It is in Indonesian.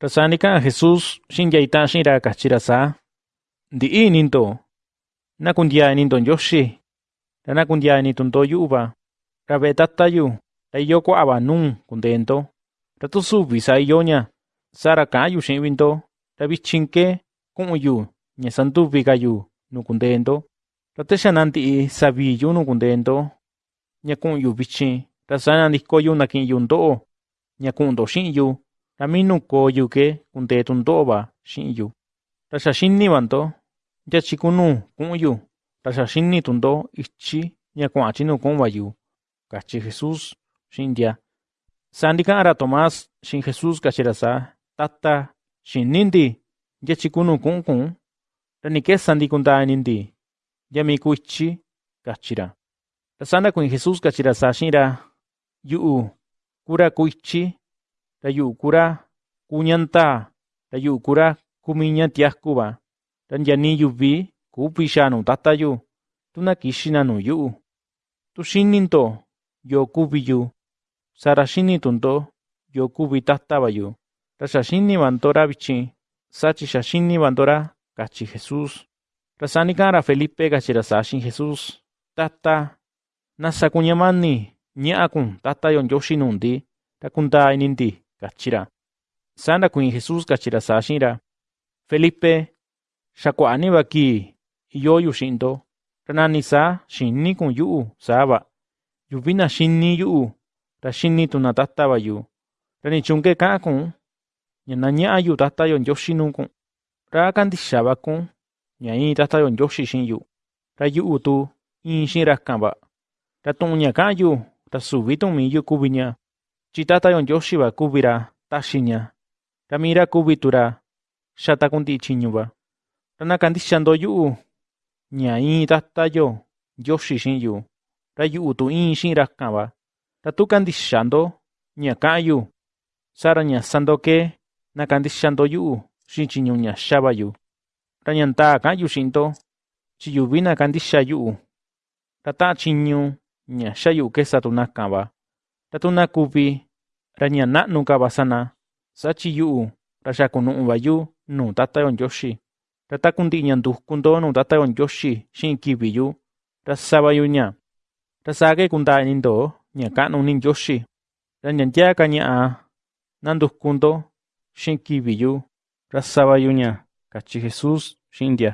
Rasánica Jesús Shinyaita Shira Kachirasa. Di Ninto. Nakundia Ninton Yoshi. Ranakundia Ninton Toyuba. Rabetatayu. Rayoko Abanun Contento. Ratusu Visayoña. Sara Kayu Shinvinto. Rabichinke. Kunuyu. Nyasantu Vigayu. No Contento. Rateshananti Sabiyu No Contento. Nyakunuyu Vichin. Rasana Niskoyu Nakin Yundo. Nyakundo Shinyu. Ramínukooyuke kuntetunto'ba chi'yu taxaxínivanto yachikunu ku'yu taxaxínitunto ichí ña kua'achi nukunbayu, cachi Jesus xindia. Sa ara Tomás xin Jesus kachirasa tata xinindi sandi ku'nkun raniquesandi nindi, yami ku ichí kachira. Tasanda kuin Jesus kachirasa xinra yu'u kura ku ichí ityi, ra yu'u kuu ra kuu ña ndaa, ra yu'u kuu ra kuu mii ña tiaku va. Ra nya nii yuvi kuvi xaa nuu Tata yu, tu na kixi na nuu yu'u. Tu xini ndo yoo kuvi yu, saa ra xini tu ndo yoo kuvi Tata va yu. Ra xa xini va ndo ra vichin, saa chi xa xini va ndo ra ―kachi Jesús. Ra saa nika'an ra Felipe kachi ra saa xi'in Jesús: ―Tata, ¿nasa kuñamani ña'a kun Tata cachira. Sana kuin Jesús cachira sashira. Felipe, shakuani baki, yoyu shindo. Ranani sa, shinni kun yuu, saba. Yubina shinni yuu, rashinni tunatattaba yuu. Rani chunke kaa kun, ñanaña ayu tata yon yoshinu kun. Ra kandishaba kun, ñai tata yon yoshi shin yuu. Ra yuu tu, in shin rakkamba. Ra tuña kaa yuu, ra subitun mi yuu kubinya kuvi ña, chi Tata yo Ndioxi va kuvi ra taxi ña, ra mii ra kuvi tu ra xa takunti'i tyiñu va. Ra na kandixa ndo yu'u. Ña íin Tata yo Ndioxi xi'in yu, ra yu'u. Tu íin xi'in rakan va. Ra tu kandixa ndo ña ka'an yu, saa ra ña sa ndo ke na kandixa ndo yu'u. Xi'in tyiñu ña xa va yu. Ra ña ndaa ka'an yu xi'in ndo, chi yuvi na kandixa yu'u, ra ta'an tyiñu ña xa yu'u kesa tu nakan va. Ra tu na kuvi ra ña na'nu ka va sana, saa chi yu'u ra xa kunu'u va yu nuu Tata yo Ndioxi. Ra taku ndi'i ña nduku ndo nuu Tata yo Ndioxi xi'in kivi yu, ra sava yu ña. Ra saa ke kundaa ini ndo ña ka'nu ni Ndioxi. Ra nya nyaa ka ña'a nanduku ndo xi'in kivi yu, ra sava yu ña ―kachi Jesús xi'in ntia.